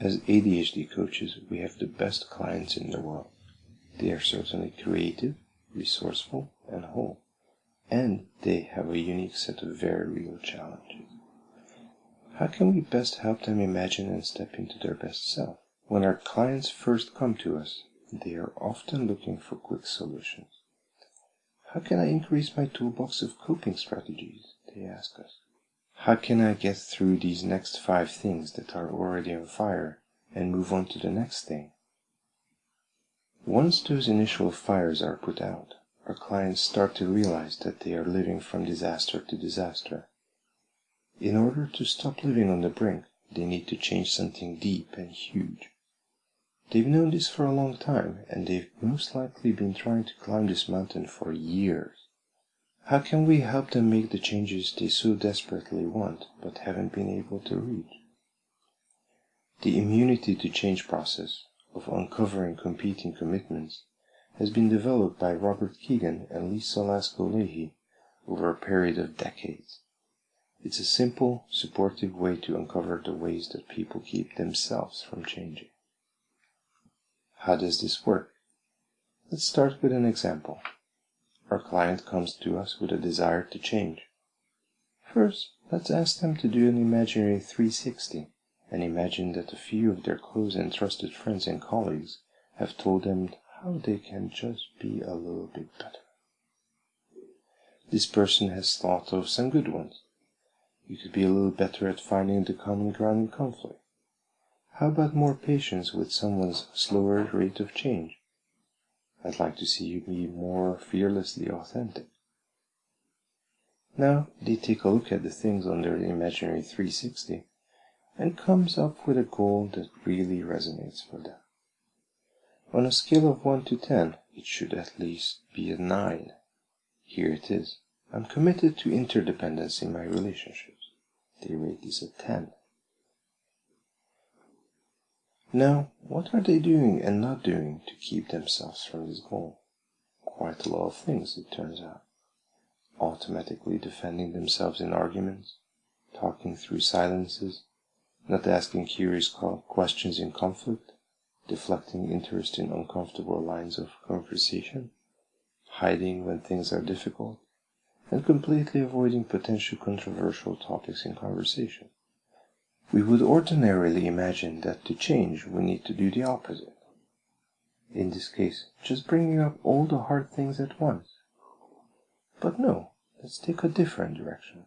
As ADHD coaches, we have the best clients in the world. They are certainly creative, resourceful, and whole. And they have a unique set of very real challenges. How can we best help them imagine and step into their best self? When our clients first come to us, they are often looking for quick solutions. How can I increase my toolbox of coping strategies? They ask us. How can I get through these next five things that are already on fire and move on to the next thing? Once those initial fires are put out, our clients start to realize that they are living from disaster to disaster. In order to stop living on the brink, they need to change something deep and huge. They've known this for a long time, and they've most likely been trying to climb this mountain for years. How can we help them make the changes they so desperately want but haven't been able to reach? The immunity to change process of uncovering competing commitments has been developed by Robert Kegan and Lisa Laskow Lahey over a period of decades. It's a simple, supportive way to uncover the ways that people keep themselves from changing. How does this work? Let's start with an example. Our client comes to us with a desire to change. First, let's ask them to do an imaginary 360 and imagine that a few of their close and trusted friends and colleagues have told them how they can just be a little bit better. This person has thought of some good ones. You could be a little better at finding the common ground in conflict. How about more patience with someone's slower rate of change? I'd like to see you be more fearlessly authentic. Now they take a look at the things on their imaginary 360 and comes up with a goal that really resonates for them. On a scale of 1 to 10, it should at least be a 9. Here it is. I'm committed to interdependence in my relationships. They rate this a 10. Now, what are they doing and not doing to keep themselves from this goal? Quite a lot of things, it turns out. Automatically defending themselves in arguments, talking through silences, not asking curious questions in conflict, deflecting interest in uncomfortable lines of conversation, hiding when things are difficult, and completely avoiding potential controversial topics in conversation. We would ordinarily imagine that to change we need to do the opposite. In this case, just bringing up all the hard things at once. But no, let's take a different direction.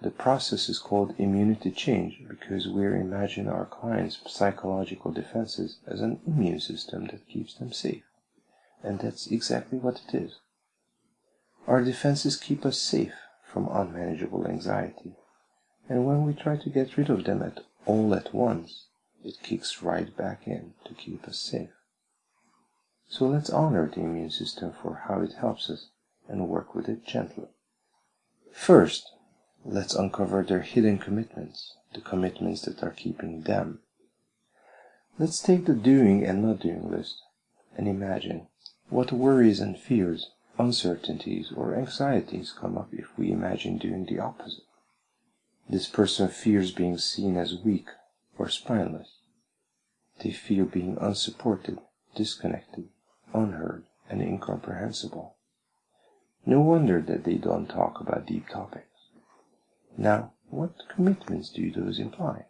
The process is called immunity change because we imagine our clients' psychological defenses as an immune system that keeps them safe. And that's exactly what it is. Our defenses keep us safe from unmanageable anxiety and when we try to get rid of them at all at once, it kicks right back in to keep us safe. So let's honor the immune system for how it helps us and work with it gently. First, let's uncover their hidden commitments, the commitments that are keeping them. Let's take the doing and not doing list and imagine what worries and fears, uncertainties, or anxieties come up if we imagine doing the opposite. This person fears being seen as weak or spineless. They fear being unsupported, disconnected, unheard, and incomprehensible. No wonder that they don't talk about deep topics. Now, what commitments do those imply?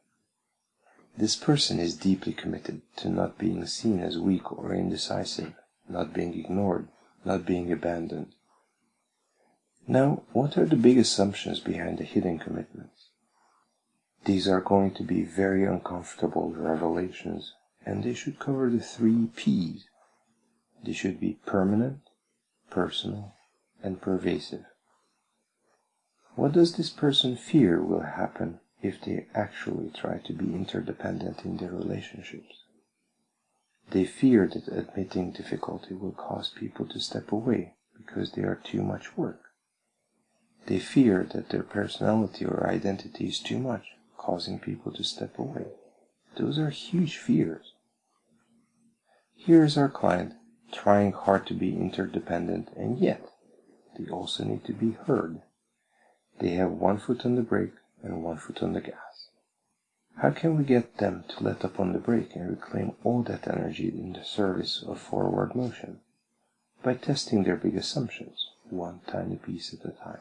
This person is deeply committed to not being seen as weak or indecisive, not being ignored, not being abandoned. Now, what are the big assumptions behind the hidden commitments? These are going to be very uncomfortable revelations, and they should cover the three P's. They should be permanent, personal, and pervasive. What does this person fear will happen if they actually try to be interdependent in their relationships? They fear that admitting difficulty will cause people to step away because they are too much work. They fear that their personality or identity is too much causing people to step away. Those are huge fears. Here is our client trying hard to be interdependent, and yet they also need to be heard. They have one foot on the brake and one foot on the gas. How can we get them to let up on the brake and reclaim all that energy in the service of forward motion? By testing their big assumptions, one tiny piece at a time.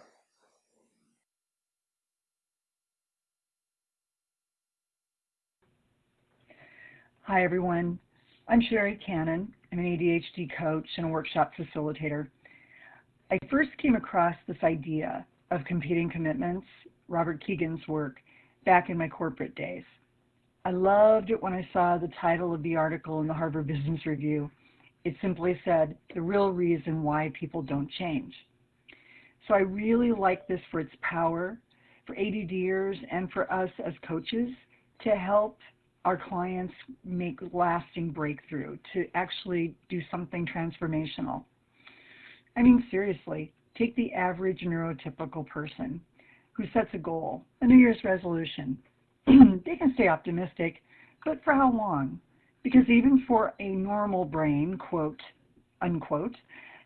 Hi, everyone. I'm Sherry Cannon. I'm an ADHD coach and a workshop facilitator. I first came across this idea of competing commitments, Robert Kegan's work, back in my corporate days. I loved it when I saw the title of the article in the Harvard Business Review. It simply said, The Real Reason Why People Don't Change. So I really like this for its power, for ADDers, and for us as coaches to help our clients make lasting breakthrough, to actually do something transformational. I mean, seriously, take the average neurotypical person who sets a goal, a New Year's resolution. they can stay optimistic, but for how long? Because even for a normal brain, quote, unquote,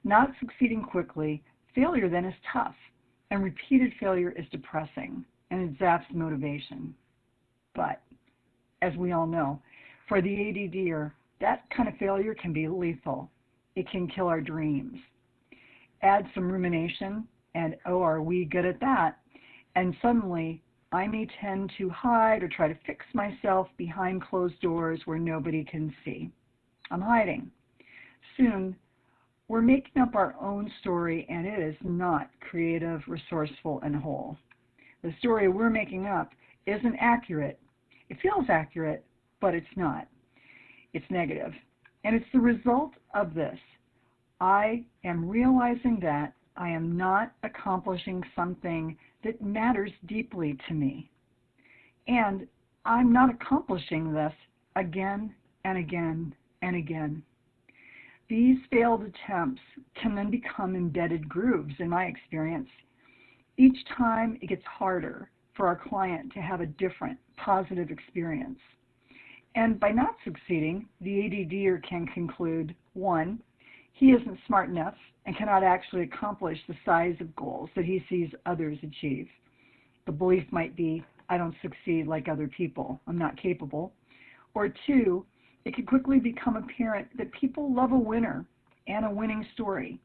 not succeeding quickly, failure then is tough, and repeated failure is depressing, and it zaps motivation. But as we all know. For the ADDer, that kind of failure can be lethal. It can kill our dreams. Add some rumination, and oh, are we good at that? And suddenly, I may tend to hide or try to fix myself behind closed doors where nobody can see. I'm hiding. Soon, we're making up our own story, and it is not creative, resourceful, and whole. The story we're making up isn't accurate it feels accurate, but it's not. It's negative. And it's the result of this. I am realizing that I am not accomplishing something that matters deeply to me. And I'm not accomplishing this again and again and again. These failed attempts can then become embedded grooves in my experience. Each time it gets harder for our client to have a different positive experience. And by not succeeding, the ADDer can conclude one, he isn't smart enough and cannot actually accomplish the size of goals that he sees others achieve. The belief might be, I don't succeed like other people, I'm not capable. Or two, it can quickly become apparent that people love a winner and a winning story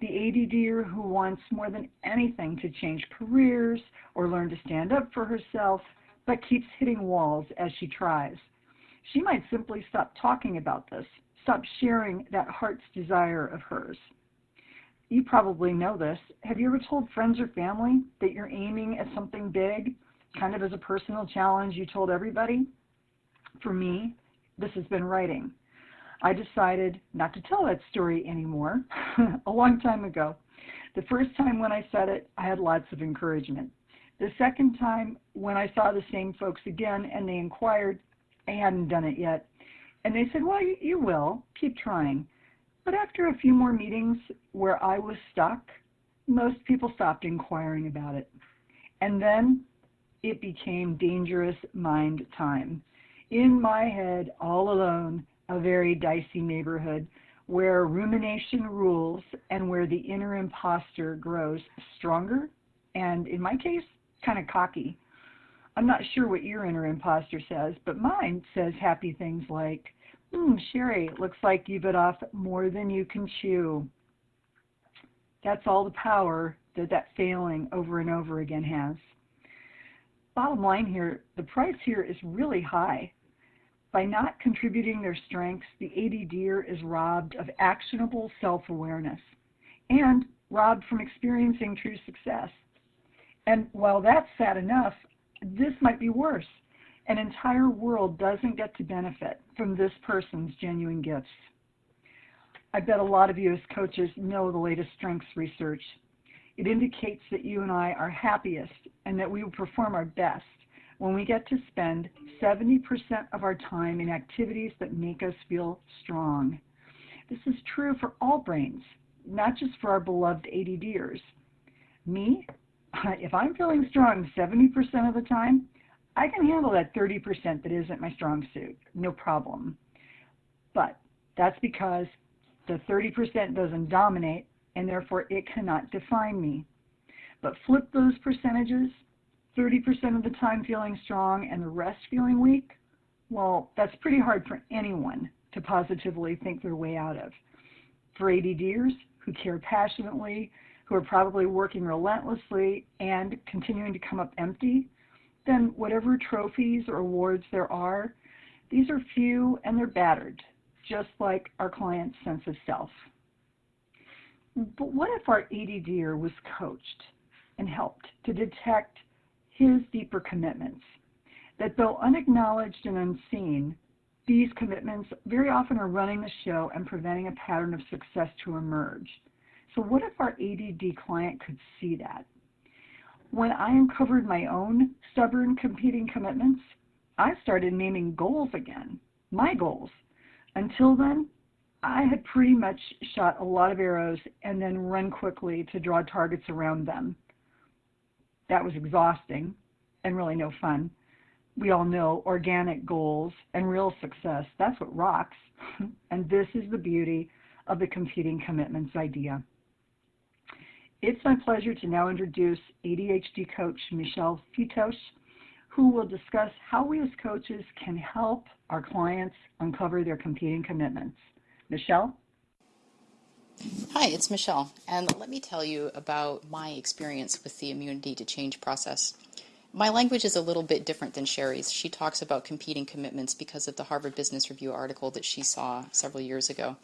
the ADDer who wants more than anything to change careers or learn to stand up for herself, but keeps hitting walls as she tries. She might simply stop talking about this, stop sharing that heart's desire of hers. You probably know this. Have you ever told friends or family that you're aiming at something big, kind of as a personal challenge you told everybody? For me, this has been writing. I decided not to tell that story anymore a long time ago. The first time when I said it, I had lots of encouragement. The second time, when I saw the same folks again and they inquired, I hadn't done it yet. And they said, Well, you, you will. Keep trying. But after a few more meetings where I was stuck, most people stopped inquiring about it. And then it became dangerous mind time. In my head, all alone, a very dicey neighborhood where rumination rules and where the inner imposter grows stronger and, in my case, kind of cocky. I'm not sure what your inner imposter says, but mine says happy things like, hmm, Sherry, it looks like you bit off more than you can chew. That's all the power that that failing over and over again has. Bottom line here, the price here is really high. By not contributing their strengths, the ADDer is robbed of actionable self-awareness and robbed from experiencing true success. And while that's sad enough, this might be worse. An entire world doesn't get to benefit from this person's genuine gifts. I bet a lot of you as coaches know the latest strengths research. It indicates that you and I are happiest and that we will perform our best when we get to spend 70% of our time in activities that make us feel strong. This is true for all brains, not just for our beloved ADDers. Me, if I'm feeling strong 70% of the time, I can handle that 30% that isn't my strong suit, no problem. But that's because the 30% doesn't dominate and therefore it cannot define me. But flip those percentages 30% of the time feeling strong and the rest feeling weak, well, that's pretty hard for anyone to positively think their way out of. For ADDers who care passionately, who are probably working relentlessly and continuing to come up empty, then whatever trophies or awards there are, these are few and they're battered, just like our client's sense of self. But what if our ADDer was coached and helped to detect his deeper commitments? That though unacknowledged and unseen, these commitments very often are running the show and preventing a pattern of success to emerge. So, what if our ADD client could see that? When I uncovered my own stubborn competing commitments, I started naming goals again, my goals. Until then, I had pretty much shot a lot of arrows and then run quickly to draw targets around them. That was exhausting and really no fun we all know organic goals and real success. That's what rocks. and this is the beauty of the competing commitments idea. It's my pleasure to now introduce ADHD coach Michelle Fitosh, who will discuss how we as coaches can help our clients uncover their competing commitments. Michelle? Hi, it's Michelle, and let me tell you about my experience with the immunity to change process. My language is a little bit different than Sherry's. She talks about competing commitments because of the Harvard Business Review article that she saw several years ago.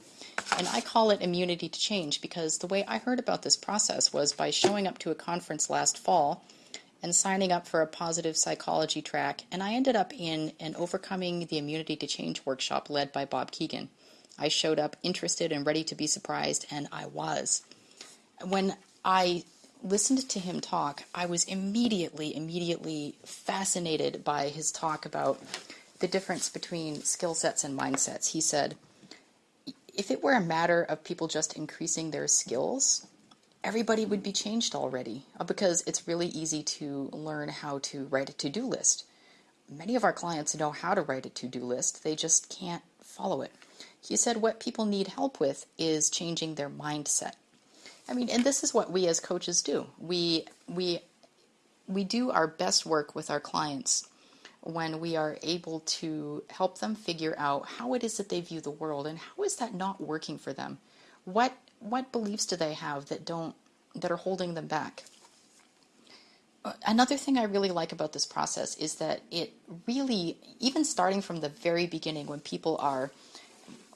And I call it immunity to change because the way I heard about this process was by showing up to a conference last fall and signing up for a positive psychology track, and I ended up in an Overcoming the Immunity to Change workshop led by Bob Kegan. I showed up interested and ready to be surprised, and I was. When I listened to him talk, I was immediately, immediately fascinated by his talk about the difference between skill sets and mindsets. He said, if it were a matter of people just increasing their skills, everybody would be changed already uh, because it's really easy to learn how to write a to do list. Many of our clients know how to write a to do list, they just can't follow it. He said what people need help with is changing their mindset. I mean, and this is what we as coaches do. We we we do our best work with our clients when we are able to help them figure out how it is that they view the world and how is that not working for them. What what beliefs do they have that don't that are holding them back? Another thing I really like about this process is that it really, even starting from the very beginning, when people are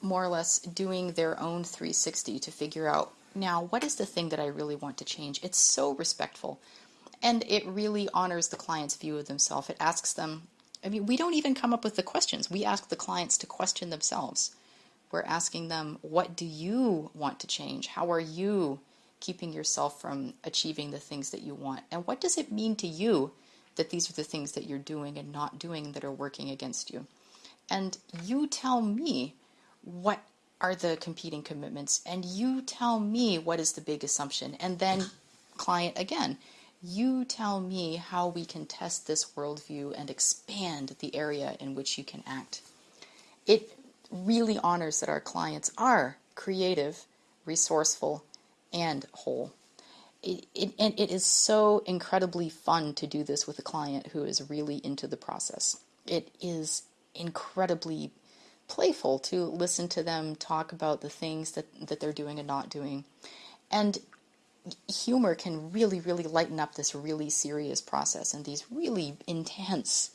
more or less doing their own 360 to figure out now, what is the thing that I really want to change? It's so respectful. And it really honors the client's view of themselves. It asks them, I mean, we don't even come up with the questions. We ask the clients to question themselves. We're asking them, what do you want to change? How are you keeping yourself from achieving the things that you want? And what does it mean to you that these are the things that you're doing and not doing that are working against you? And you tell me what are the competing commitments? And you tell me what is the big assumption. And then client again you tell me how we can test this worldview and expand the area in which you can act. It really honors that our clients are creative resourceful and whole. It, it, and it is so incredibly fun to do this with a client who is really into the process. It is incredibly playful to listen to them talk about the things that, that they're doing and not doing. And humor can really, really lighten up this really serious process and these really intense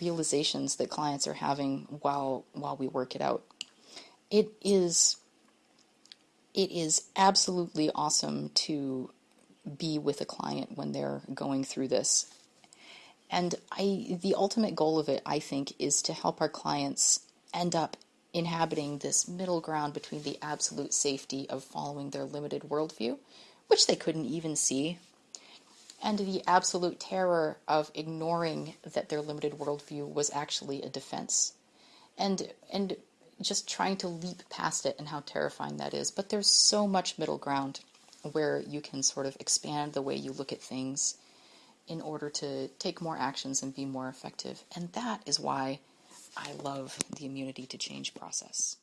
realizations that clients are having while while we work it out. It is it is absolutely awesome to be with a client when they're going through this. And I the ultimate goal of it I think is to help our clients end up inhabiting this middle ground between the absolute safety of following their limited worldview, which they couldn't even see, and the absolute terror of ignoring that their limited worldview was actually a defense. And and just trying to leap past it and how terrifying that is. But there's so much middle ground where you can sort of expand the way you look at things in order to take more actions and be more effective. And that is why I love the immunity to change process.